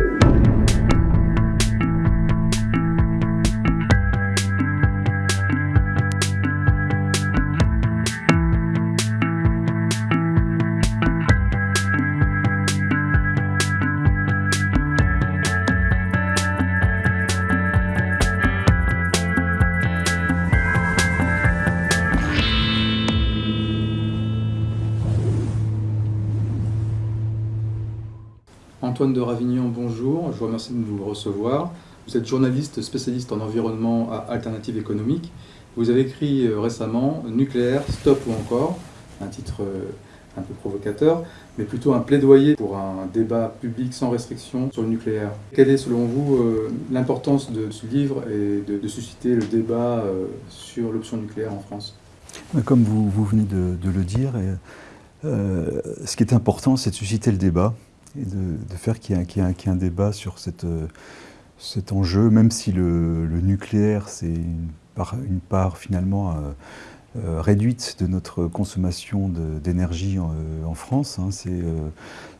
Yeah. De Ravignon, bonjour. Je vous remercie de nous recevoir. Vous êtes journaliste spécialiste en environnement à Alternative économique. Vous avez écrit euh, récemment Nucléaire, stop ou encore, un titre euh, un peu provocateur, mais plutôt un plaidoyer pour un débat public sans restriction sur le nucléaire. Quelle est selon vous euh, l'importance de ce livre et de, susciter le débat sur l'option nucléaire en France? Comme vous, venez de, le dire, ce qui est important, c'est de susciter le débat et de, faire qu'il y, ait un débat sur euh, cet enjeu, même si le, nucléaire, c'est une part, une part finalement euh, euh, réduite de notre consommation d'énergie en, France. Hein.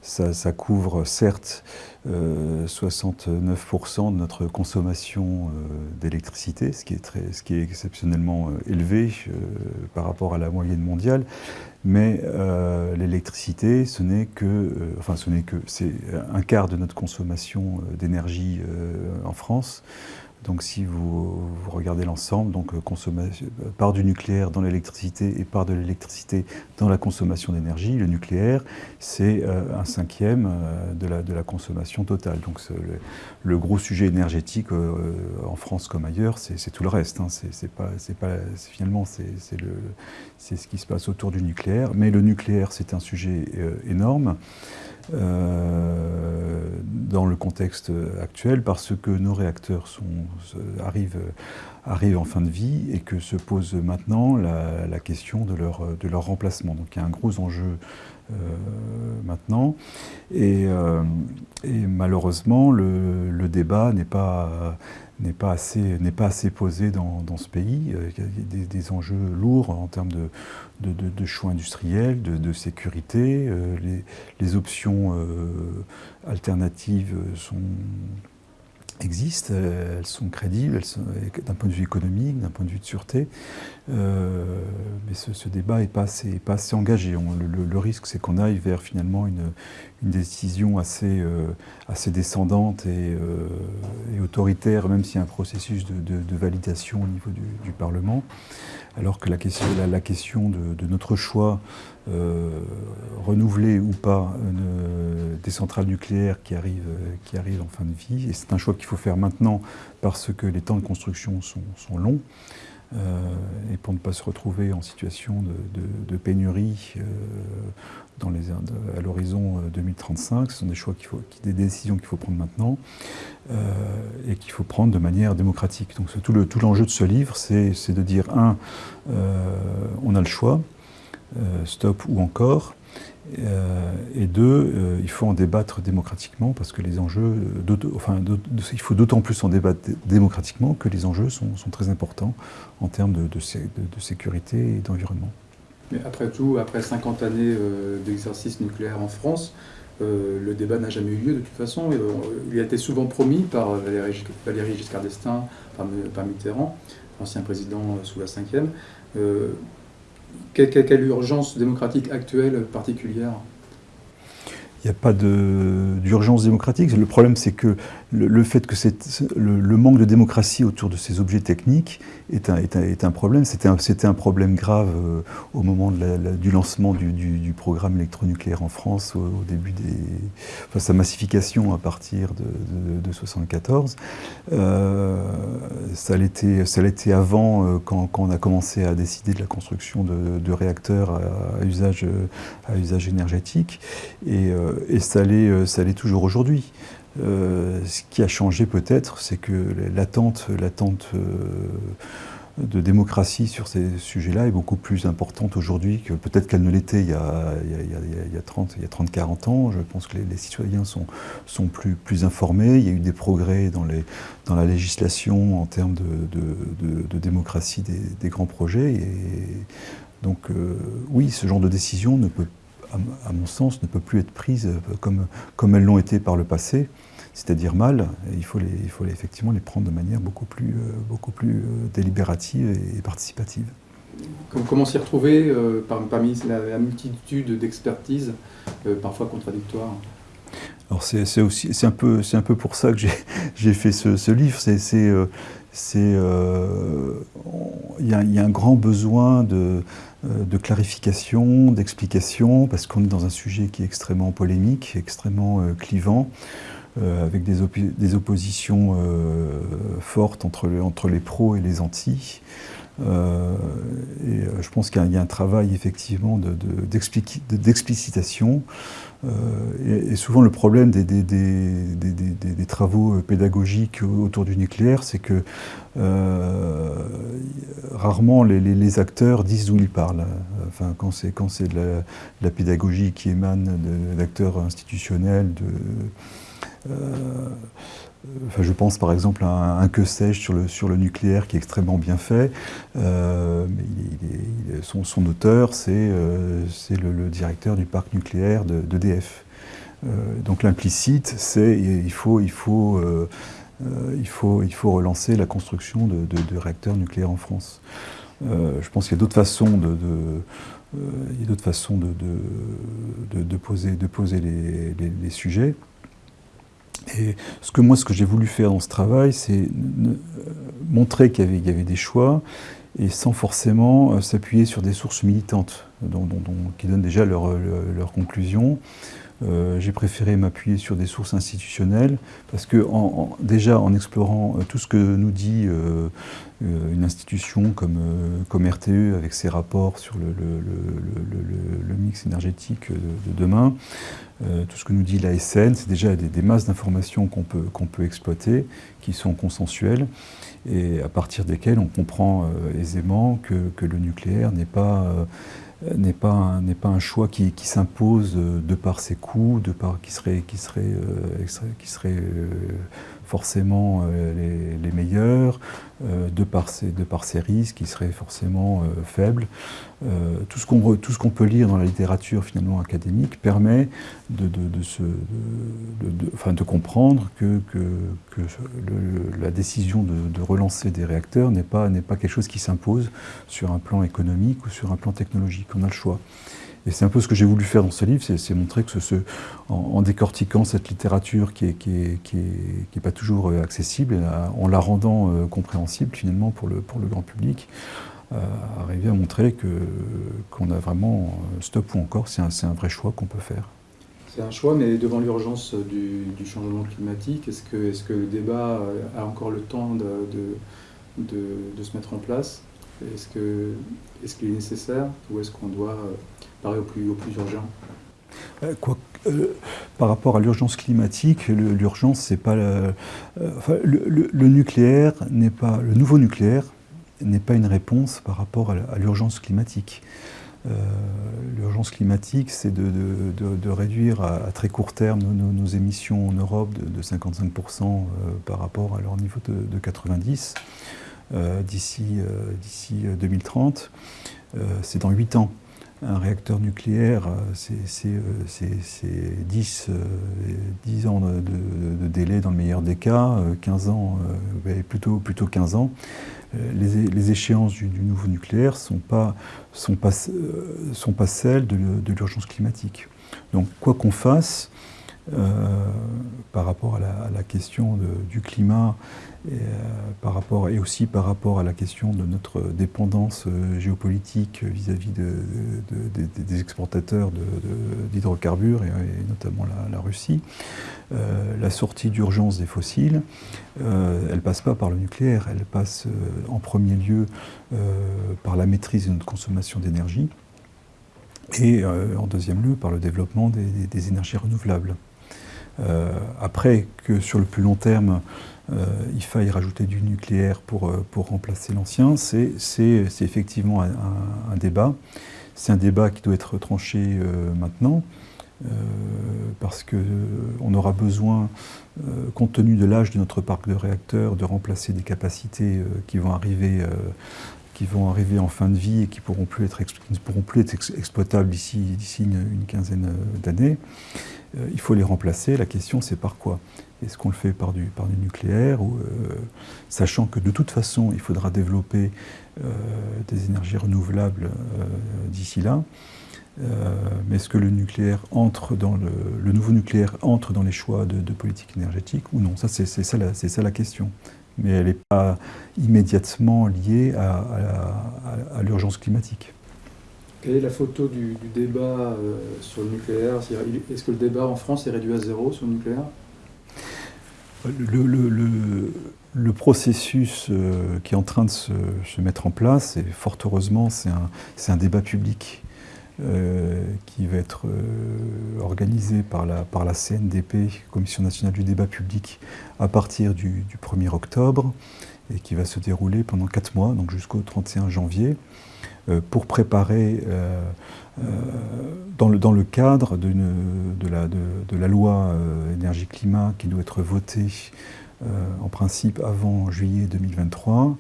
ça, ça, couvre certes 69% de notre consommation d'électricité, ce, qui est ce qui est exceptionnellement élevé par rapport à la moyenne mondiale, mais euh, l'électricité, ce n'est que, euh, enfin ce n'est que, c'est un quart de notre consommation euh, d'énergie en France. Donc si vous, regardez l'ensemble, donc part du nucléaire dans l'électricité et part de l'électricité dans la consommation d'énergie, le nucléaire, c'est un cinquième de la, consommation totale. Donc le, gros sujet énergétique en France comme ailleurs, c'est tout le reste. Hein. Pas, pas, finalement, c'est ce qui se passe autour du nucléaire mais le nucléaire, c'est un sujet euh, énorme euh, dans le contexte actuel parce que nos réacteurs arrivent, en fin de vie et que se pose maintenant la, question de leur, remplacement. Donc il y a un gros enjeu euh, maintenant. Et, malheureusement, le débat n'est pas n'est pas, assez, pas assez posé dans, ce pays. Euh, il y a des, enjeux lourds en termes de, choix industriels, de, sécurité. Euh, les, les, options euh, alternatives sont, existent, elles sont crédibles d'un point de vue économique, d'un point de vue de sûreté, euh, mais ce, débat n'est pas, assez, pas assez engagé. le, risque, c'est qu'on aille vers finalement une, décision assez, euh, assez descendante et, euh, autoritaire, même s'il y a un processus de, validation au niveau du, Parlement, alors que la question, de, notre choix renouveler ou pas des centrales nucléaires qui arrivent, qui arrivent en fin de vie, et c'est un choix qu'il faut faire maintenant parce que les temps de construction sont, longs, euh, et pour ne pas se retrouver en situation de, pénurie euh, à l'horizon 2035. Euh, ce sont des choix des décisions qu'il faut prendre maintenant et qu'il faut prendre de manière démocratique. Donc tout l'enjeu de ce livre, c'est, de dire, un, on a le choix, stop ou encore, euh, et deux, euh, il faut en débattre démocratiquement parce que les enjeux, enfin, il faut d'autant plus en débattre démocratiquement que les enjeux sont, très importants en termes de, sécurité et d'environnement. Mais après tout, après 50 années euh, d'exercice nucléaire en France, le débat n'a jamais eu lieu de toute façon. il a été souvent promis par Valéry, Giscard d'Estaing, par, Mitterrand, ancien président sous la 5e. Quelle, urgence démocratique actuelle particulière? Il n'y a pas d'urgence démocratique. Le problème, c'est que le, fait que le, manque de démocratie autour de ces objets techniques est un, problème. C'était un, problème grave euh, au moment du lancement du, programme électronucléaire en France, au, début des... Sa massification à partir de 1974. Euh, ça l'était avant, euh, quand, on a commencé à décider de la construction de, réacteurs à, usage, énergétique. Et ça l'est toujours aujourd'hui. Euh, ce qui a changé peut-être, c'est que l'attente euh, de démocratie sur ces sujets-là est beaucoup plus importante aujourd'hui que peut-être qu'elle ne l'était il y a, il 30-40 ans. Je pense que les, citoyens sont, plus, informés. Il y a eu des progrès dans, la législation en termes de, démocratie des, grands projets. Et donc euh, oui, ce genre de décision ne peut, à, mon sens, ne peut plus être prise comme, comme elles l'ont été par le passé c'est-à-dire mal, il faut, les, il faut effectivement les prendre de manière beaucoup plus, beaucoup plus délibérative et participative. Comment s'y retrouver parmi la, multitude d'expertises, parfois contradictoires? Alors c'est aussi c'est un peu c'est un peu pour ça que j'ai fait ce, ce livre. C'est c'est euh, il y, a un grand besoin de, euh, de clarification, d'explication, parce qu'on est dans un sujet qui est extrêmement polémique, extrêmement euh, clivant, avec des, oppositions fortes entre, les pros et les antis. Euh, et euh, je pense qu'il y, a un travail effectivement d'explicitation. De, euh, et, souvent le problème des, travaux pédagogiques autour du nucléaire, c'est que rarement les, acteurs disent d'où ils parlent. Enfin, quand c'est de la, pédagogie qui émane d'acteurs institutionnels, de je pense par exemple à un, que sais-je sur le, sur le nucléaire qui est extrêmement bien fait. Euh, son, auteur, c'est euh, le, directeur du parc nucléaire d'EDF. De, euh, donc l'implicite, c'est il faut, il, faut, il, faut, il faut relancer la construction de, réacteurs nucléaires en France. je pense qu'il y a d'autres façons de, il y a d'autres façons de, de, poser, de poser les, les sujets. Et ce que moi, ce que j'ai voulu faire dans ce travail, c'est montrer qu'il y, avait des choix et sans forcément euh, s'appuyer sur des sources militantes qui donnent déjà leurs leur, conclusions. Euh, j'ai préféré m'appuyer sur des sources institutionnelles parce que déjà en explorant euh, tout ce que nous dit une institution comme, RTE avec ses rapports sur le, mix énergétique de demain, euh, tout ce que nous dit l'ASN, c'est déjà des, masses d'informations qu'on peut, peut exploiter, qui sont consensuelles, et à partir desquelles on comprend euh, aisément que, le nucléaire n'est pas, euh, n'est pas, un, pas un choix qui, qui s'impose de par ses coûts, de par, qui serait, qui serait, qui serait forcément les, les, meilleurs, de, par ses, de par ses risques qui seraient forcément faibles. Euh, tout ce qu'on peut lire dans la littérature finalement académique permet de, comprendre que, la décision de, relancer des réacteurs n'est pas quelque chose qui s'impose sur un plan économique ou sur un plan technologique. On a le choix. Et c'est un peu ce que j'ai voulu faire dans ce livre, c'est montrer que ce, en, décortiquant cette littérature qui n'est pas toujours euh, accessible, en la rendant euh, compréhensible finalement pour le, grand public, arriver à montrer qu'on a vraiment euh, stop ou encore, c'est un, vrai choix qu'on peut faire. C'est un choix, mais devant l'urgence du, changement climatique, est-ce que, le débat a encore le temps de, se mettre en place? Est-ce qu'il est, qu'il est nécessaire? Ou est-ce qu'on doit euh, euh, par rapport à l'urgence climatique, l'urgence, c'est pas enfin, le, n'est pas le nouveau nucléaire n'est pas une réponse par rapport à l'urgence climatique. Euh, l'urgence climatique, c'est de, réduire à, très court terme nos, émissions en Europe de, 55% euh, par rapport à leur niveau de, 90 euh, d'ici 2030. c'est dans 8 ans un réacteur nucléaire, c'est 10, 10, ans de, délai dans le meilleur des cas, 15 ans, plutôt, plutôt 15 ans. Euh, les, échéances du, nouveau nucléaire ne euh, sont pas celles de, l'urgence climatique. Donc quoi qu'on fasse, euh, par rapport à la, question du climat et, par rapport, et aussi par rapport à la question de notre dépendance géopolitique vis-à-vis des exportateurs d'hydrocarbures, et, notamment la, Russie, la sortie d'urgence des fossiles, elle ne passe pas par le nucléaire, elle passe en premier lieu par la maîtrise de notre consommation d'énergie, et en deuxième lieu par le développement des énergies renouvelables. Euh, après que sur le plus long terme, euh, il faille rajouter du nucléaire pour, euh, pour remplacer l'ancien, c'est effectivement un, débat. C'est un débat qui doit être tranché maintenant, parce qu'on aura besoin, compte tenu de l'âge de notre parc de réacteurs, de remplacer des capacités qui vont arriver qui vont arriver en fin de vie et qui, pourront plus être, ne pourront plus être exploitables d'ici une, quinzaine d'années. Il faut les remplacer. La question, c'est par quoi? Est-ce qu'on le fait par du, nucléaire ou, Sachant que de toute façon, il faudra développer des énergies renouvelables d'ici là. Euh, mais est-ce que le nucléaire entre dans le, nouveau nucléaire entre dans les choix de, politique énergétique ou non? Ça, c'est ça, la question. Mais elle n'est pas immédiatement liée à, l'urgence climatique. Quelle est la photo du, débat euh, sur le nucléaire? Est-ce que le débat en France est réduit à zéro sur le nucléaire? Le, processus euh, qui est en train de se, mettre en place, et fort heureusement, c'est un, débat public euh, qui va être organisé par la, CNDP, Commission nationale du débat public, à partir du, 1er octobre, et qui va se dérouler pendant 4 mois, donc jusqu'au 31 janvier, pour préparer, dans, le, dans le cadre de, la, loi énergie-climat qui doit être votée en principe avant juillet 2023,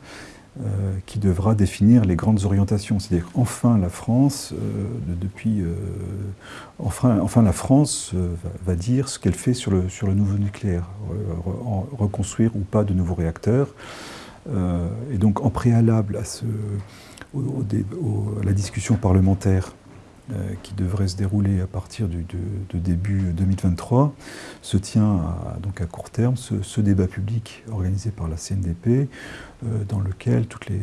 euh, qui devra définir les grandes orientations. C'est-à-dire enfin la France, euh, depuis, euh, enfin, la France va, dire ce qu'elle fait sur le, sur le nouveau nucléaire, reconstruire ou pas de nouveaux réacteurs. et donc en préalable à, ce, à la discussion parlementaire euh, qui devrait se dérouler à partir du, de, début 2023, se tient à, donc à court terme ce, débat public organisé par la CNDP, euh, dans lequel toutes les,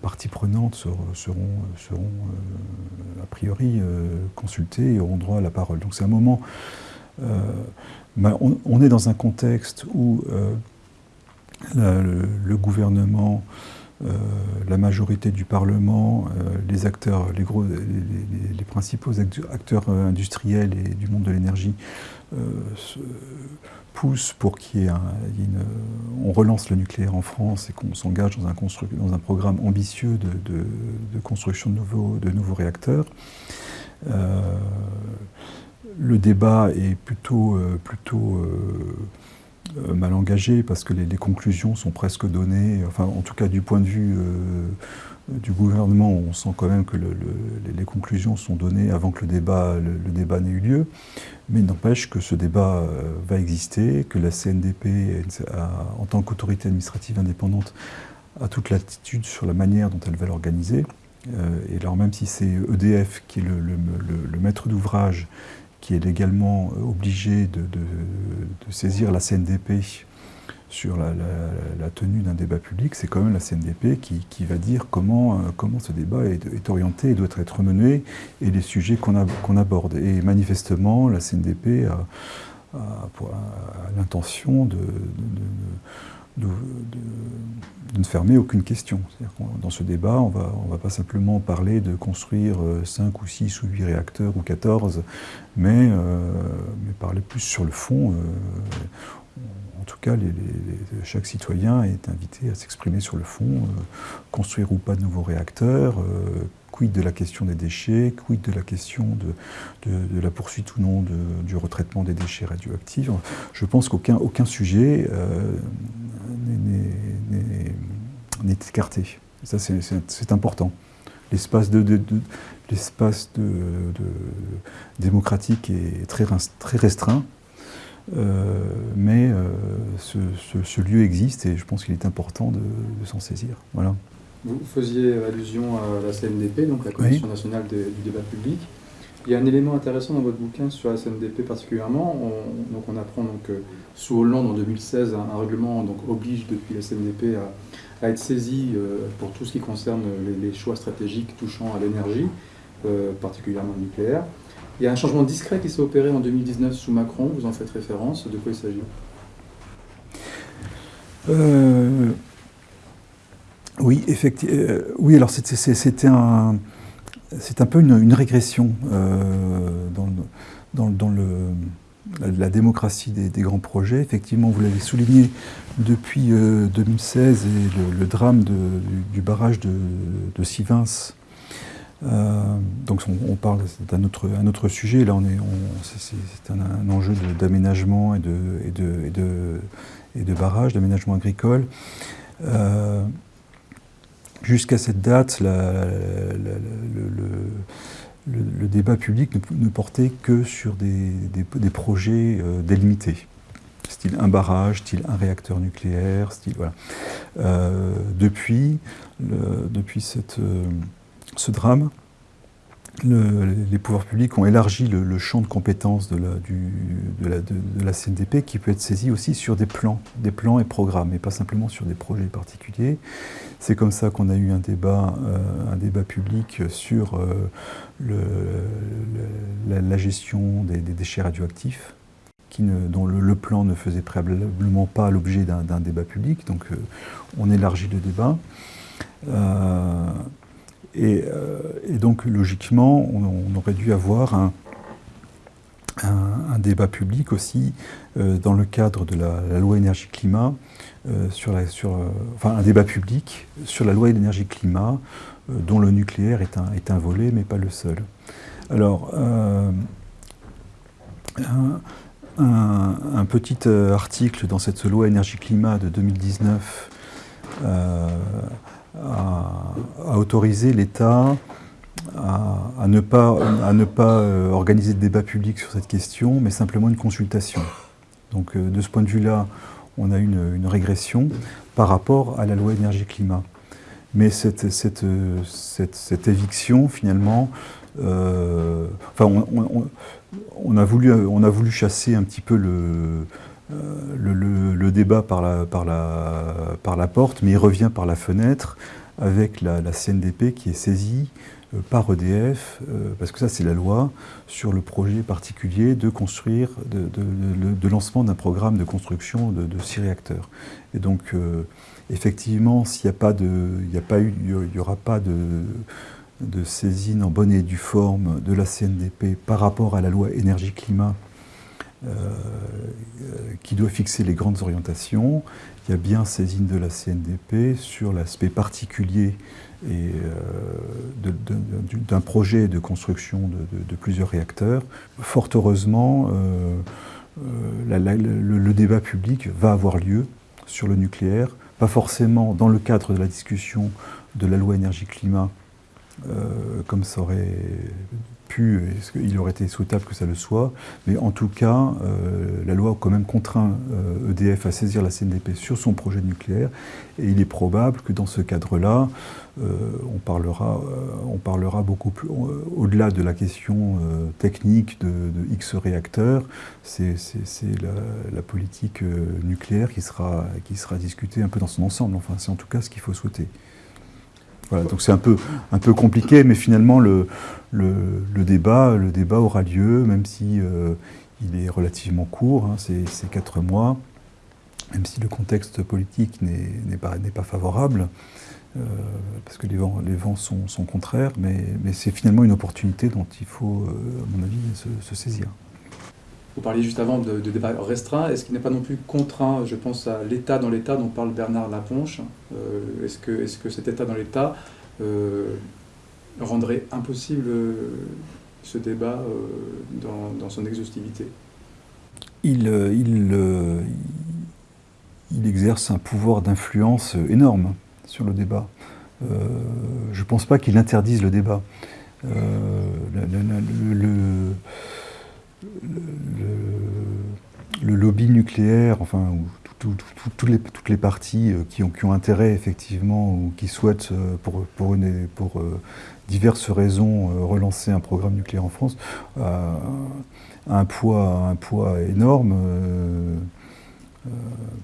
parties prenantes seront, euh, a priori consultées et auront droit à la parole. Donc c'est un moment... On, est dans un contexte où le, gouvernement euh, la majorité du Parlement, euh, les acteurs, les, gros, les, principaux acteurs euh, industriels et du monde de l'énergie poussent pour qu'il relance le nucléaire en France et qu'on s'engage dans un, programme ambitieux de, construction de nouveaux, réacteurs. le débat est plutôt, plutôt mal engagé parce que les, conclusions sont presque données, enfin en tout cas du point de vue euh, du gouvernement, on sent quand même que les conclusions sont données avant que le débat, n'ait eu lieu, mais n'empêche que ce débat euh, va exister, que la CNDP, en tant qu'autorité administrative indépendante, a toute l'attitude sur la manière dont elle va l'organiser. et alors même si c'est EDF qui est le maître d'ouvrage qui est légalement euh, obligé de, saisir la CNDP sur la, tenue d'un débat public, c'est quand même la CNDP qui, va dire comment, euh, comment ce débat est, orienté et doit être mené et les sujets qu'on aborde. Et manifestement, la CNDP a, l'intention de, ne fermer aucune question. Dans ce débat, on va, ne va pas simplement parler de construire 5 euh, ou 6 ou 8 réacteurs ou 14, mais, euh, mais parler plus sur le fond. Euh, en tout cas, chaque citoyen est invité à s'exprimer sur le fond, construire ou pas de nouveaux réacteurs, quid de la question des déchets, quid de la question de, de, la poursuite ou non du retraitement des déchets radioactifs. Je pense qu'aucun aucun sujet n'est écarté. Ça, c'est important. L'espace de, de, de, démocratique est très, restreint, euh, mais euh, ce, lieu existe et je pense qu'il est important de, s'en saisir. Voilà. Vous faisiez allusion à la CNDP, donc la Commission nationale du débat public. Il y a un élément intéressant dans votre bouquin sur la CNDP particulièrement. On, donc on apprend donc, euh, sous Hollande en 2016, un, règlement donc, oblige depuis la CNDP à, être saisi euh, pour tout ce qui concerne les, choix stratégiques touchant à l'énergie, euh, particulièrement le nucléaire. Il y a un changement discret qui s'est opéré en 2019 sous Macron, vous en faites référence. De quoi il s'agit? Oui, effectivement. oui, alors c'était un c'est un peu une, régression euh, dans, le, la, démocratie des, grands projets. Effectivement, vous l'avez souligné, depuis 2016 euh, et le, drame du, barrage de, de Sivins, euh, donc on, parle d'un autre, un autre sujet, là on est, c'est un, enjeu d'aménagement et de, et, de, et, de, barrage, d'aménagement agricole. Jusqu'à cette date, le, débat public ne, portait que sur des, projets euh, délimités, style un barrage, style un réacteur nucléaire, style voilà. Euh, depuis, depuis cette, euh, ce drame, les pouvoirs publics ont élargi le, champ de compétences de la, CNDP qui peut être saisi aussi sur des plans, des plans et programmes, et pas simplement sur des projets particuliers. C'est comme ça qu'on a eu un débat, euh, public sur euh, la, gestion des, déchets radioactifs, dont le, plan ne faisait préalablement pas l'objet d'un débat public, donc euh, on élargit le débat. Et, donc, logiquement, on, aurait dû avoir un, un, débat public aussi euh, dans le cadre de la, loi énergie-climat, euh, sur la, sur, enfin un débat public sur la loi énergie-climat, dont le nucléaire est un, est un volet, mais pas le seul. Alors, un, petit article dans cette loi énergie-climat de 2019 à, autoriser l'État à, ne pas, à ne pas euh, organiser de débat public sur cette question, mais simplement une consultation. Donc euh, de ce point de vue-là, on a une, une, régression par rapport à la loi énergie-climat. Mais cette, cette, cette, éviction, finalement, euh, enfin, on, a voulu, on a voulu chasser un petit peu le, euh, le, débat par la, porte, mais il revient par la fenêtre avec la, CNDP qui est saisie euh, par EDF, euh, parce que ça c'est la loi, sur le projet particulier de construire, de, lancement d'un programme de construction de, six réacteurs. Et donc effectivement, s'il n'y a aura pas de, de saisine en bonne et due forme de la CNDP par rapport à la loi énergie-climat qui doit fixer les grandes orientations. Il y a bien saisine de la CNDP sur l'aspect particulier euh, d'un projet de construction de, plusieurs réacteurs. Fort heureusement, euh, le, débat public va avoir lieu sur le nucléaire, pas forcément dans le cadre de la discussion de la loi énergie-climat, comme ça aurait pu, il aurait été souhaitable que ça le soit, mais en tout cas, euh, la loi a quand même contraint EDF euh, e à saisir la CNDP sur son projet nucléaire, et il est probable que dans ce cadre-là, euh, on, parlera, beaucoup plus, au-delà de la question technique de, X réacteurs, c'est la, politique nucléaire qui sera discutée un peu dans son ensemble, enfin c'est en tout cas ce qu'il faut souhaiter. Voilà, donc c'est un peu, un peu compliqué, mais finalement le, le, débat, le débat aura lieu, même si euh, il est relativement court, hein, c'est quatre mois, même si le contexte politique n'est pas, pas favorable, euh, parce que les vents, les vents sont, sont contraires, mais, mais c'est finalement une opportunité dont il faut, euh, à mon avis, se, saisir. Vous parliez juste avant de, débat restreint. Est-ce qu'il n'est pas non plus contraint, je pense à l'État dans l'État dont parle Bernard Laponche Est-ce que, est -ce que cet État dans l'État rendrait impossible euh, ce débat euh, dans, son exhaustivité? Il, euh, il, il, exerce un pouvoir d'influence énorme sur le débat. je ne pense pas qu'il interdise le débat. le, le, lobby nucléaire, enfin, toutes, les, toutes les parties qui ont, qui ont intérêt effectivement ou qui souhaitent pour, pour, une, pour diverses raisons, euh, relancer un programme nucléaire en France a un poids, un poids énorme, euh, euh,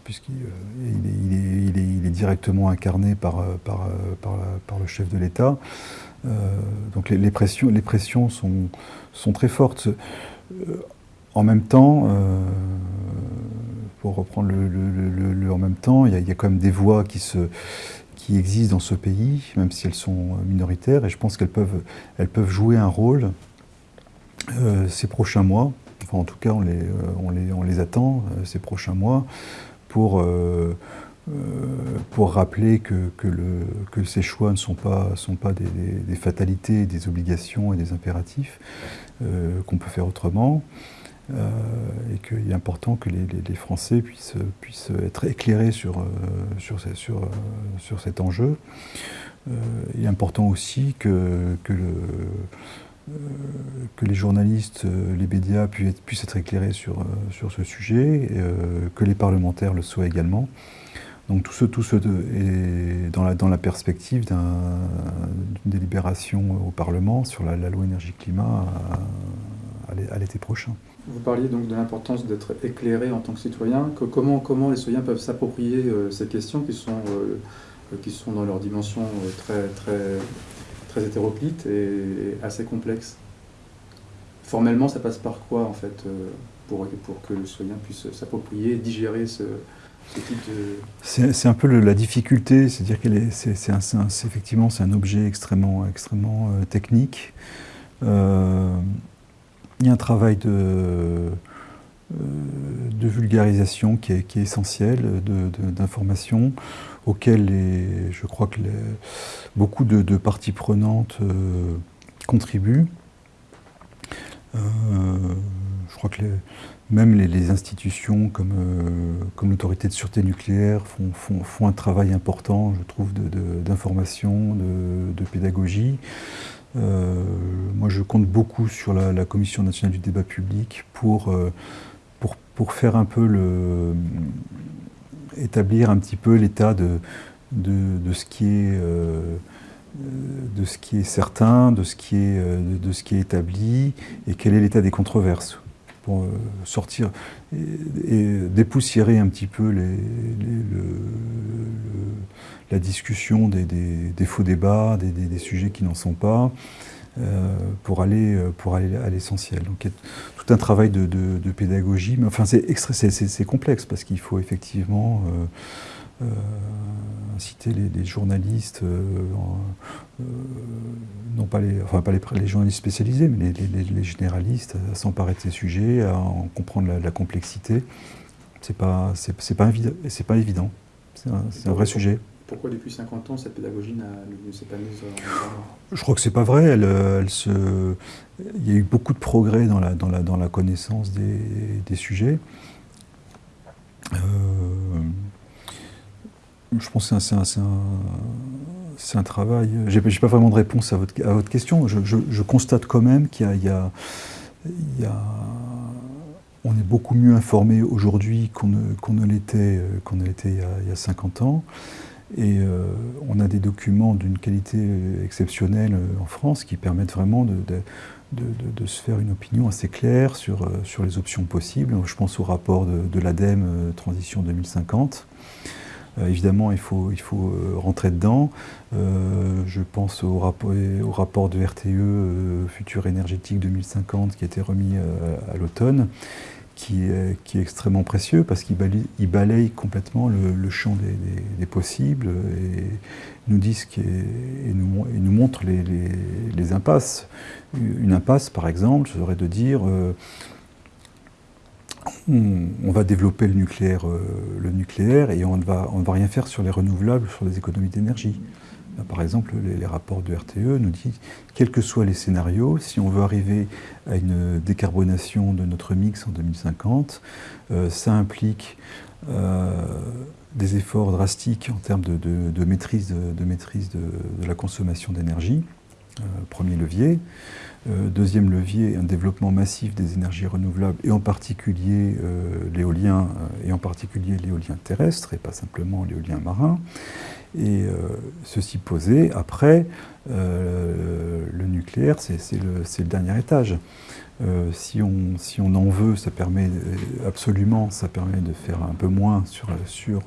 puisqu'il il est, directement incarné par, par, par, le chef de l'État. donc les, pressions, les pressions sont, sont très fortes. En même temps, pour reprendre le, en même temps, il y, a, quand même des voix qui se, qui existent dans ce pays, même si elles sont minoritaires, et je pense qu'elles peuvent, elles peuvent jouer un rôle euh, ces prochains mois, enfin en tout cas on les, euh, on les, on les attend euh, ces prochains mois, pour, pour rappeler que, que, le, que, ces choix ne sont pas, sont pas des, fatalités, des obligations et des impératifs, qu'on peut faire autrement. Euh, et qu'il est important que les, Français puissent, être éclairés sur, euh, euh, cet enjeu. il est important aussi que, que, le, que les journalistes, les médias puissent être éclairés sur, ce sujet, que les parlementaires le soient également. Donc tout ce, tout ce est dans la perspective d'une délibération au Parlement sur la, loi énergie-climat à, l'été prochain. Vous parliez donc de l'importance d'être éclairé en tant que citoyen. comment, les citoyens peuvent s'approprier euh, ces questions qui sont, euh, qui sont dans leur dimension euh, très, très, très hétéroclite et assez complexe Formellement, ça passe par quoi en fait pour, pour que le citoyen puisse s'approprier, digérer ce, c'est un peu la difficulté, c'est-à-dire que c'est effectivement c'est un objet extrêmement, extrêmement technique. Il y a un travail de, euh, vulgarisation qui est, essentiel, d'information, auquel je crois que beaucoup de, parties prenantes contribuent. je crois que même les, institutions comme, euh, l'autorité de sûreté nucléaire font, un travail important, je trouve, d'information, de, pédagogie. Euh, moi, je compte beaucoup sur la, Commission nationale du débat public pour, euh, pour, pour, faire un peu le. établir un petit peu l'état de, de, ce qui est. de ce qui est certain, de ce qui est, de ce qui est établi, et quel est l'état des controverses pour euh, sortir et, dépoussiérer un petit peu la discussion des, faux débats, des, sujets qui n'en sont pas, euh, pour aller, pour aller à l'essentiel. Donc il y a tout un travail de, pédagogie, mais enfin c'est complexe parce qu'il faut effectivement euh, inciter les, journalistes, euh, euh, non pas les, enfin pas les, journalistes spécialisés, mais les, généralistes à s'emparer de ces sujets, à en comprendre la, complexité. C'est pas, c'est pas, évident. C'est un, vrai sujet. Pourquoi depuis 50 ans cette pédagogie ne s'est pas mise en Je crois que c'est pas vrai. Elle, elle se... Il y a eu beaucoup de progrès dans la, dans la, dans la connaissance des, des sujets. Euh, je pense que c'est un, travail. Je n'ai pas vraiment de réponse à votre, question. Je, constate quand même qu'il On est beaucoup mieux informé aujourd'hui qu'on ne, l'était qu'on l'était il, y a 50 ans. Et euh, on a des documents d'une qualité exceptionnelle euh, en France qui permettent vraiment de, se faire une opinion assez claire sur, euh, sur les options possibles. Je pense au rapport de, l'ADEME Transition 2050 euh, évidemment, il faut, il faut euh, rentrer dedans. Euh, je pense au rapport, au rapport de RTE Futur énergétique 2050 qui a été remis à l'automne. Qui est, qui est, extrêmement précieux parce qu'il balaye, complètement le, champ des, possibles et nous dit et, nous, et nous montre les, les, impasses. Une impasse, par exemple, serait de dire on, va développer le nucléaire, euh, et on ne, va, rien faire sur les renouvelables, sur les économies d'énergie. Par exemple, les, rapports de RTE nous disent, quels que soient les scénarios, si on veut arriver à une décarbonation de notre mix en 2050, euh, ça implique euh, des efforts drastiques en termes de, maîtrise de, la consommation d'énergie, premier levier. Euh, deuxième levier, un développement massif des énergies renouvelables, et en particulier euh, l'éolien, euh, et en particulier l'éolien terrestre, et pas simplement l'éolien marin. Et ceci posé, après, le nucléaire, c'est le, le, dernier étage. si, on, si on en veut, ça permet absolument, ça permet de faire un peu moins sur, sur,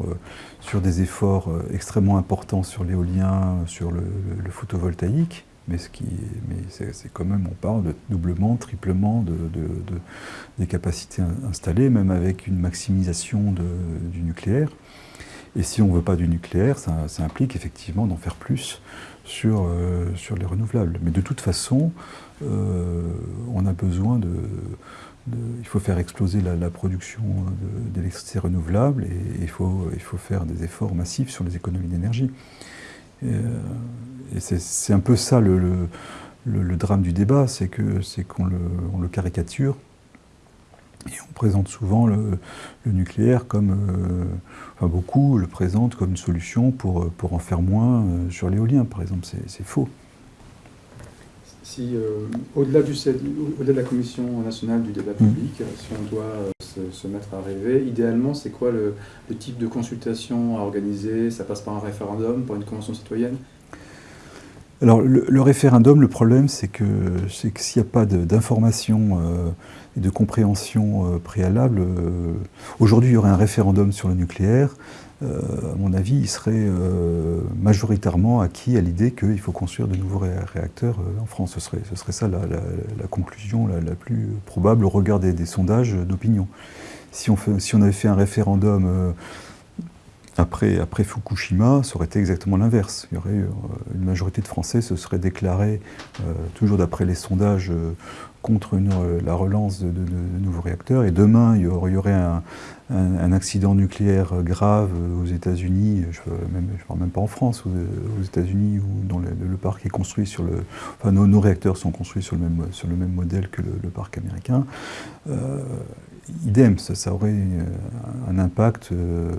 sur des efforts extrêmement importants sur l'éolien, sur le, photovoltaïque mais, ce qui, mais c'est quand même, on parle de doublement, triplement de, des capacités installées, même avec une maximisation du nucléaire. Et si on ne veut pas du nucléaire, ça, implique effectivement d'en faire plus sur, euh, sur les renouvelables. Mais de toute façon, euh, on a besoin de, Il faut faire exploser la, production d'électricité renouvelable et faut, il faut faire des efforts massifs sur les économies d'énergie. Euh, et c'est un peu ça le, drame du débat, c'est qu'on le, le, caricature. Et on présente souvent le, nucléaire comme, enfin beaucoup le présentent comme une solution pour, pour en faire moins sur l'éolien, par exemple. C'est faux. Si, au-delà au de la Commission nationale du débat mmh. public, si on doit se, mettre à rêver. Idéalement, c'est quoi le, type de consultation à organiser? Ça passe par un référendum, par une convention citoyenne? Alors le, référendum, le problème, c'est que, s'il n'y a pas d'information euh, et de compréhension euh, préalable, euh, aujourd'hui il y aurait un référendum sur le nucléaire, à mon avis, il serait majoritairement acquis à l'idée qu'il faut construire de nouveaux réacteurs en France. Ce serait, ce serait ça la, conclusion la, plus probable au regard des, sondages d'opinion. Si on, avait fait un référendum après, Fukushima, ça aurait été exactement l'inverse. Il y aurait euh, une majorité de Français se serait déclaré, euh, toujours d'après les sondages, euh, contre la relance de, nouveaux réacteurs. Et demain, il y aurait, un, accident nucléaire grave aux États-Unis, je ne parle même pas en France, aux, États-Unis, où le, parc est construit sur le. Enfin, nos, réacteurs sont construits sur le même, modèle que le, parc américain idem, ça, aurait euh, un impact euh,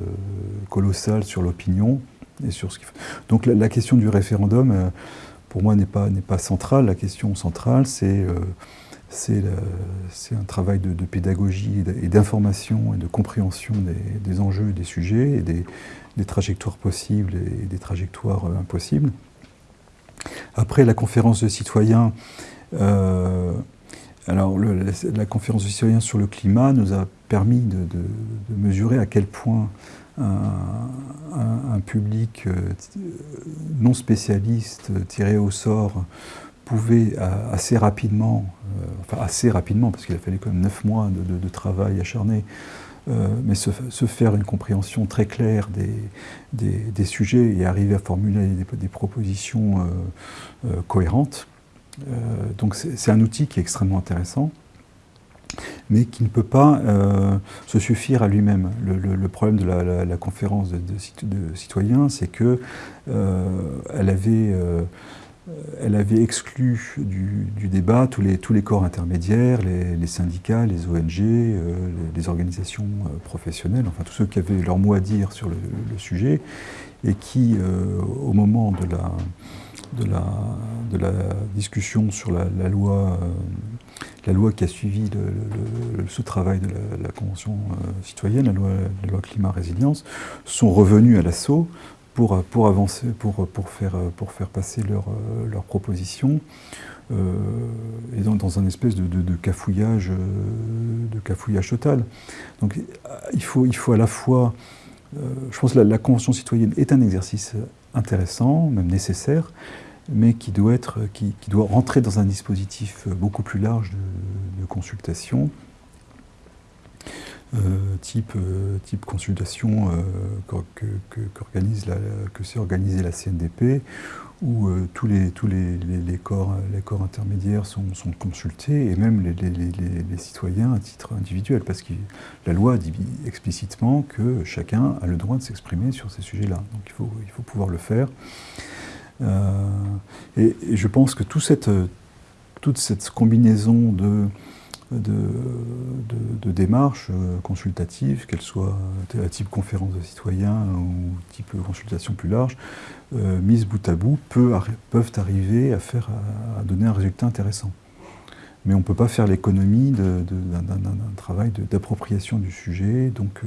colossal sur l'opinion et sur ce qui. Donc la, question du référendum, euh, pour moi, n'est pas, pas centrale. La question centrale, c'est c'est un travail de, pédagogie et d'information et de compréhension des, enjeux et des sujets et des, trajectoires possibles et des trajectoires impossibles. Après la conférence de citoyens, alors, la conférence du citoyen sur le climat nous a permis de, mesurer à quel point un, public euh, non spécialiste tiré au sort pouvait assez rapidement, euh, enfin assez rapidement, parce qu'il a fallu quand même neuf mois de, travail acharné, euh, mais se, faire une compréhension très claire des, sujets et arriver à formuler des, propositions cohérentes. Euh, donc c'est un outil qui est extrêmement intéressant mais qui ne peut pas euh, se suffire à lui-même. Le, problème de la, conférence de, citoyens, c'est qu'elle euh, avait, elle avait exclu du, débat tous les, tous les corps intermédiaires, les, syndicats, les ONG, les, organisations professionnelles, enfin tous ceux qui avaient leur mot à dire sur le, sujet, et qui, au moment de la discussion sur la, loi, euh, la loi qui a suivi ce travail de la, Convention euh, citoyenne, la loi climat-résilience, sont revenus à l'assaut pour, pour avancer, pour, pour, faire, pour faire passer leurs leur propositions. Euh, et dans, dans, un espèce de, de, cafouillage, de cafouillage total. Donc il faut, il faut à la fois, je pense que la Convention citoyenne est un exercice intéressant, même nécessaire, mais qui doit, être, qui, doit rentrer dans un dispositif beaucoup plus large de, consultation, euh, type, euh, type consultation euh, que, que, s'est organisée la CNDP, où tous, les, tous les, les, corps, les corps intermédiaires sont, sont consultés, et même les, les, citoyens à titre individuel, parce que la loi dit explicitement que chacun a le droit de s'exprimer sur ces sujets-là. Donc il faut, il faut pouvoir le faire. Euh, et, je pense que cette, toute cette combinaison de, de, démarches euh, consultatives, qu'elles soient à type conférence de citoyens ou type consultation plus large, euh, mises bout à bout, peuvent arriver à, faire, à donner un résultat intéressant. Mais on ne peut pas faire l'économie d'un travail d'appropriation du sujet, donc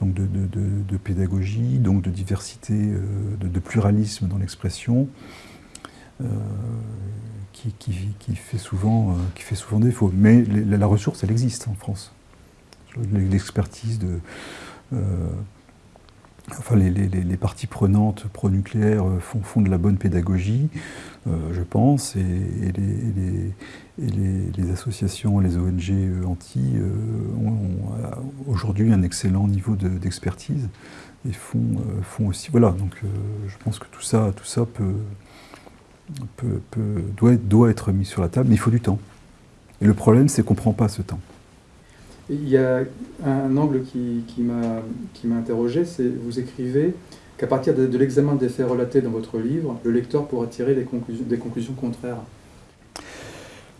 donc de, pédagogie, donc de diversité, euh, de, pluralisme dans l'expression, euh, qui, fait souvent, euh, qui fait souvent défaut. Mais la, ressource, elle existe en France. L'expertise de Enfin, les, parties prenantes pro-nucléaires euh, font, de la bonne pédagogie, euh, je pense, et, les, associations, les ONG euh, anti ont, aujourd'hui un excellent niveau d'expertise et font, font, aussi. Voilà, donc je pense que tout ça, tout ça peut, doit, doit être mis sur la table, mais il faut du temps. Et le problème, c'est qu'on ne prend pas ce temps. Il y a un angle qui, qui m'a interrogé, c'est vous écrivez qu'à partir de, l'examen des faits relatés dans votre livre, le lecteur pourra tirer des conclusions, des conclusions contraires.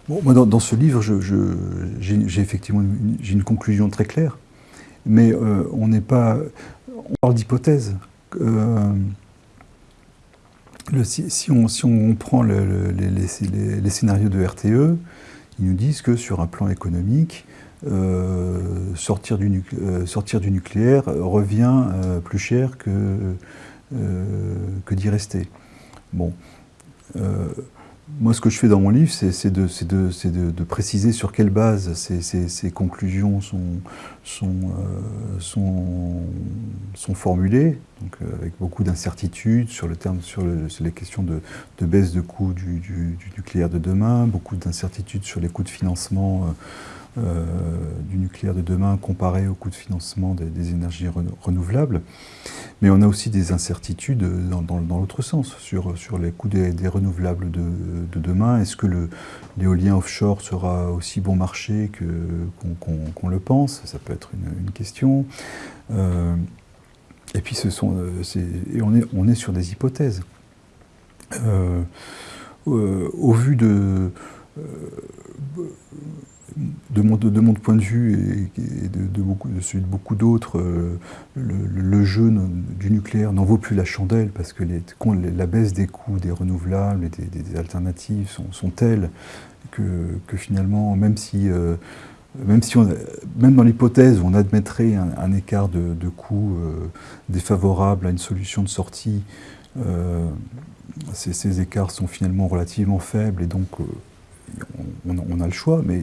Bon, moi, dans, ce livre, j'ai effectivement une, une, conclusion très claire, mais euh, on n'est pas. On parle d'hypothèse. Euh, si, on, si, on, prend le, les, scénarios de RTE, ils nous disent que sur un plan économique, euh, sortir, du, sortir, du, nucléaire revient plus cher que, que d'y rester. Bon. Moi, ce que je fais dans mon livre, c'est de, préciser sur quelle base ces, conclusions sont, euh, formulées, donc, euh, avec beaucoup d'incertitudes sur, le sur, les questions de, baisse de coûts du, nucléaire de demain, beaucoup d'incertitudes sur les coûts de financement. Euh, du nucléaire de demain comparé au coût de financement des, énergies renouvelables. Mais on a aussi des incertitudes dans, l'autre sens, sur, sur les coûts des, renouvelables de, demain. Est-ce que l'éolien offshore sera aussi bon marché qu'on le pense? Ça peut être une, question. Euh, et puis ce sont, euh, et on, est, on est sur des hypothèses. au vu de de mon, de mon, point de vue et, de, beaucoup, de celui de beaucoup d'autres, euh, le, jeu du nucléaire n'en vaut plus la chandelle parce que la baisse des coûts des renouvelables et des, alternatives sont, telles que, finalement, même si, euh, même, si même dans l'hypothèse où on admettrait un, écart de, coûts euh, défavorable à une solution de sortie, ces, ces, écarts sont finalement relativement faibles et donc on, a le choix, mais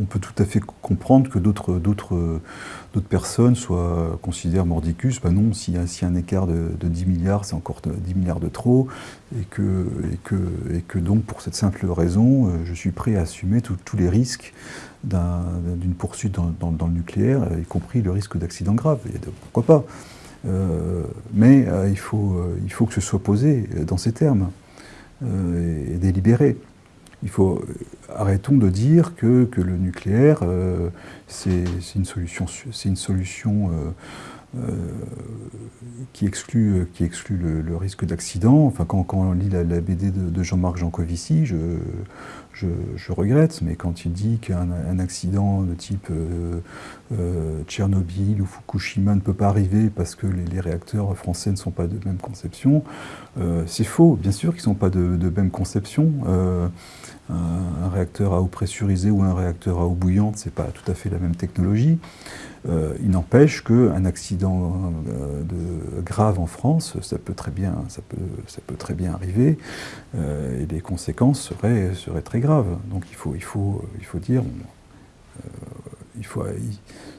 on peut tout à fait comprendre que d'autres personnes soient, considèrent mordicus, ben non, s'il y, a un écart de, 10 milliards, c'est encore 10 milliards de trop, et que, donc pour cette simple raison, euh, je suis prêt à assumer tous les risques d'une poursuite dans, le nucléaire, y compris le risque d'accident grave. pourquoi pas euh, Mais euh, il, faut, il faut que ce soit posé dans ces termes et délibéré il faut arrêtons de dire que, que le nucléaire euh, c'est une solution, une solution euh, euh, qui exclut, qui exclut le, risque d'accident. Enfin, quand, quand, on lit la, BD de, Jean-Marc Jancovici, je, je, regrette, mais quand il dit qu'un accident de type Tchernobyl ou Fukushima ne peut pas arriver parce que les, réacteurs français ne sont pas de même conception, c'est faux. Bien sûr qu'ils ne sont pas de même conception un, réacteur à eau pressurisée ou un réacteur à eau bouillante, ce n'est pas tout à fait la même technologie. Euh, il n'empêche qu'un accident euh, grave en France, ça peut très bien, ça peut, très bien arriver, euh, et les conséquences seraient, très graves. Donc il faut, dire,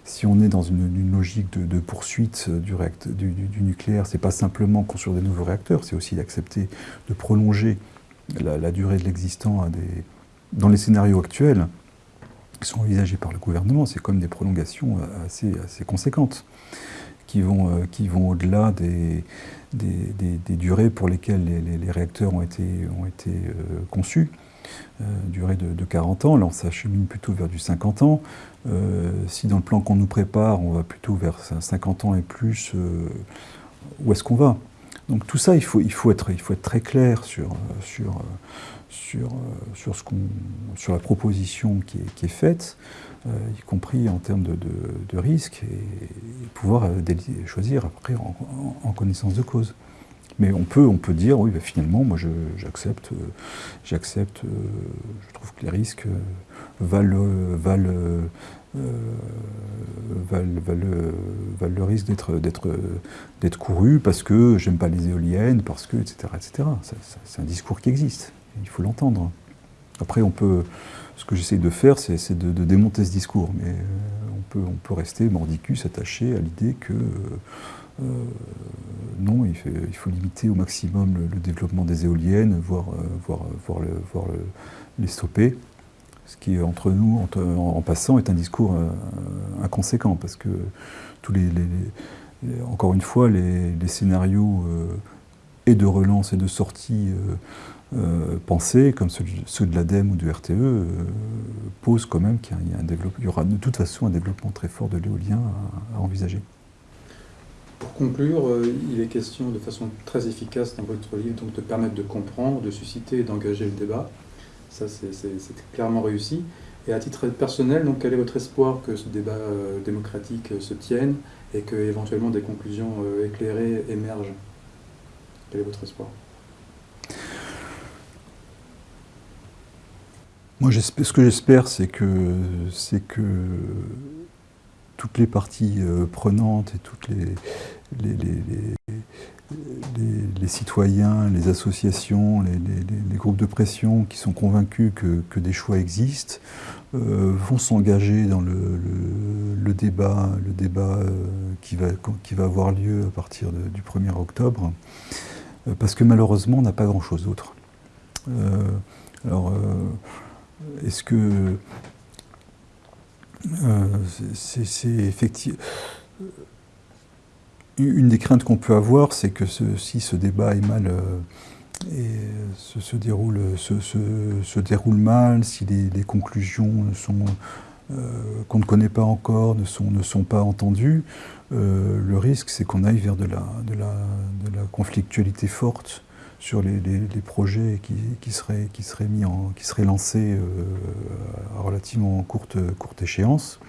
si on est dans une, logique de, poursuite du, du, du nucléaire, c'est pas simplement construire des nouveaux réacteurs, c'est aussi d'accepter de prolonger la, durée de l'existant dans les scénarios actuels qui sont envisagés par le gouvernement, c'est comme des prolongations assez, assez conséquentes qui vont, euh, au-delà des, durées pour lesquelles les, réacteurs ont été, euh, conçus. Euh, durée de, 40 ans, là on s'achemine plutôt vers du 50 ans. si dans le plan qu'on nous prépare, on va plutôt vers 50 ans et plus, où est-ce qu'on va? Donc tout ça, il faut, il faut, être, il faut être très clair sur, sur, sur, sur, la proposition qui est, faite, euh, y compris en termes de, de, risque, et, pouvoir euh, choisir après en, connaissance de cause. Mais on peut, on peut dire, oui, bah, finalement, moi j'accepte, j'accepte, euh, je trouve que les risques valent, valent euh, valent, le risque d'être couru parce que j'aime pas les éoliennes, parce que, etc. etc. C'est un discours qui existe, il faut l'entendre. Après, on peut, ce que j'essaie de faire, c'est de, démonter ce discours, mais euh, on peut, rester mordicus, attaché à l'idée que euh, non, il faut, limiter au maximum le, développement des éoliennes, voire les stopper ce qui, entre nous, en, passant, est un discours euh, inconséquent, parce que tous les, encore une fois, les, scénarios euh, et de relance et de sortie euh, pensés, comme ceux, de l'ADEME ou du RTE, posent quand même qu'il y, aura de toute façon un développement très fort de l'éolien à, envisager. Pour conclure, il est question de façon très efficace dans votre livre donc, de permettre de comprendre, de susciter et d'engager le débat Ça, c'est clairement réussi. Et à titre personnel, donc, quel est votre espoir que ce débat démocratique se tienne et que éventuellement des conclusions éclairées émergent? Quel est votre espoir? Moi, ce que j'espère, c'est que, toutes les parties euh, prenantes et toutes les, les, citoyens, les associations, les, groupes de pression qui sont convaincus que, des choix existent, euh, vont s'engager dans le, débat, le débat euh, qui, va, avoir lieu à partir du 1er octobre, parce que malheureusement, on n'a pas grand-chose d'autre. alors, est-ce que euh, c'est effectivement une des craintes qu'on peut avoir, c'est que si ce débat est mal euh, se, déroule, mal, si les, conclusions euh, qu'on ne connaît pas encore ne sont, pas entendues, le risque c'est qu'on aille vers de la, conflictualité forte sur les, projets qui, seraient, mis en, qui seraient lancés euh, à relativement courte échéance.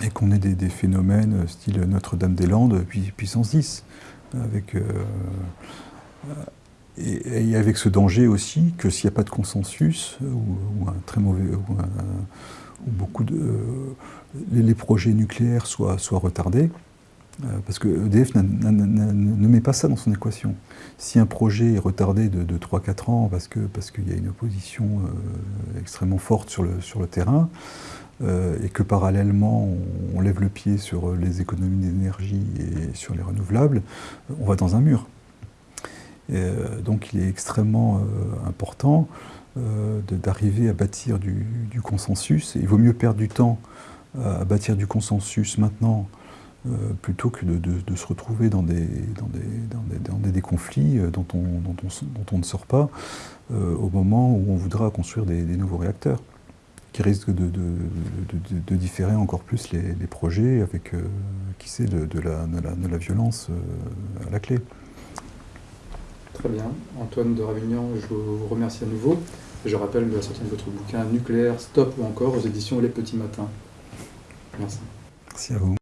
Euh, et qu'on ait des, phénomènes style Notre-Dame-des-Landes, puissance 10, avec, euh, et, avec ce danger aussi que s'il n'y a pas de consensus, ou, un très mauvais, ou, beaucoup de, les, projets nucléaires soient, soient retardés, euh, parce que EDF ne met pas ça dans son équation. Si un projet est retardé de, 3-4 ans parce qu'il y a une opposition euh, extrêmement forte sur le, terrain, euh, et que parallèlement on, lève le pied sur les économies d'énergie et sur les renouvelables, on va dans un mur. donc il est extrêmement important d'arriver à bâtir du, consensus. Il vaut mieux perdre du temps à bâtir du consensus maintenant euh, plutôt que de, se retrouver dans des, dans des, conflits euh, dont on, dont, on, ne sort pas euh, au moment où on voudra construire des, nouveaux réacteurs, qui risquent de, différer encore plus les, projets avec, qui sait, de, la, de, la, violence à la clé. Très bien. Antoine de Ravignan, je vous remercie à nouveau. Je rappelle la sortie de votre bouquin Nucléaire, Stop ou encore aux éditions Les Petits Matins. Merci. Merci à vous.